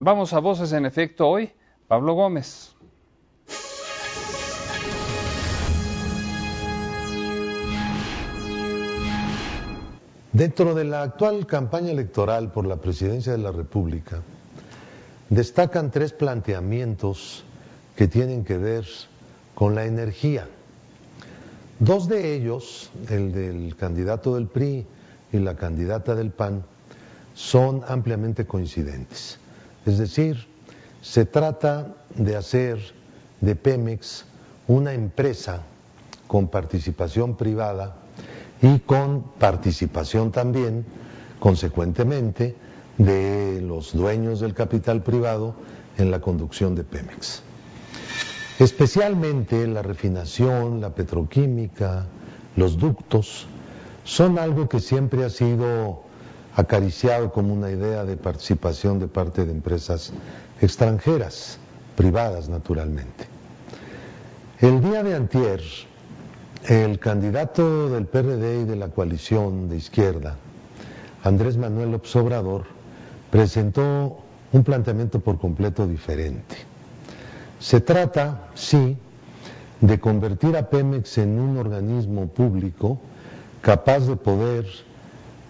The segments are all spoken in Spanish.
Vamos a Voces en Efecto hoy, Pablo Gómez. Dentro de la actual campaña electoral por la presidencia de la República, destacan tres planteamientos que tienen que ver con la energía. Dos de ellos, el del candidato del PRI y la candidata del PAN, son ampliamente coincidentes. Es decir, se trata de hacer de Pemex una empresa con participación privada y con participación también, consecuentemente, de los dueños del capital privado en la conducción de Pemex. Especialmente la refinación, la petroquímica, los ductos, son algo que siempre ha sido acariciado como una idea de participación de parte de empresas extranjeras, privadas naturalmente. El día de antier, el candidato del PRD y de la coalición de izquierda, Andrés Manuel López Obrador, presentó un planteamiento por completo diferente. Se trata, sí, de convertir a Pemex en un organismo público capaz de poder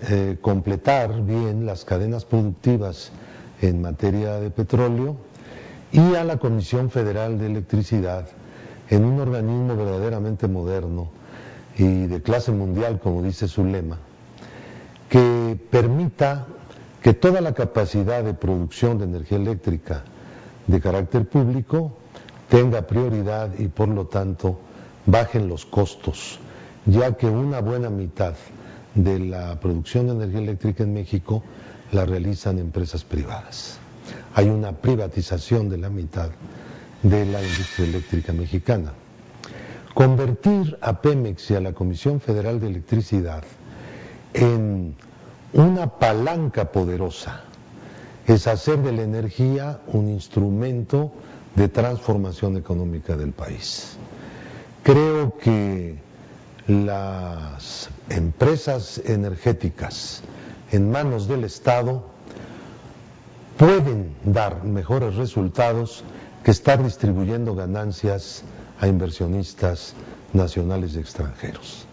eh, completar bien las cadenas productivas en materia de petróleo y a la Comisión Federal de Electricidad en un organismo verdaderamente moderno y de clase mundial, como dice su lema, que permita que toda la capacidad de producción de energía eléctrica de carácter público tenga prioridad y por lo tanto bajen los costos, ya que una buena mitad de la producción de energía eléctrica en México la realizan empresas privadas. Hay una privatización de la mitad de la industria eléctrica mexicana. Convertir a Pemex y a la Comisión Federal de Electricidad en una palanca poderosa es hacer de la energía un instrumento de transformación económica del país. Creo que las empresas energéticas en manos del Estado pueden dar mejores resultados que estar distribuyendo ganancias a inversionistas nacionales y extranjeros.